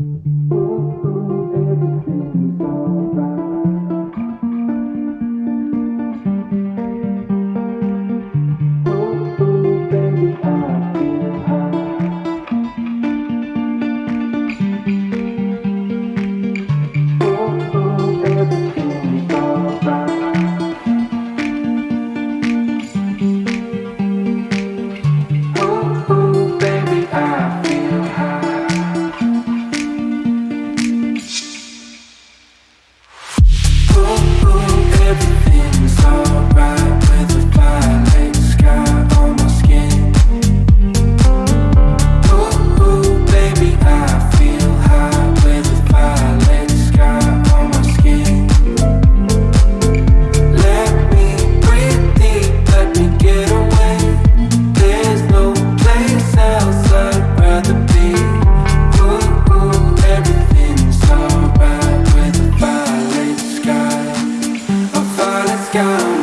you got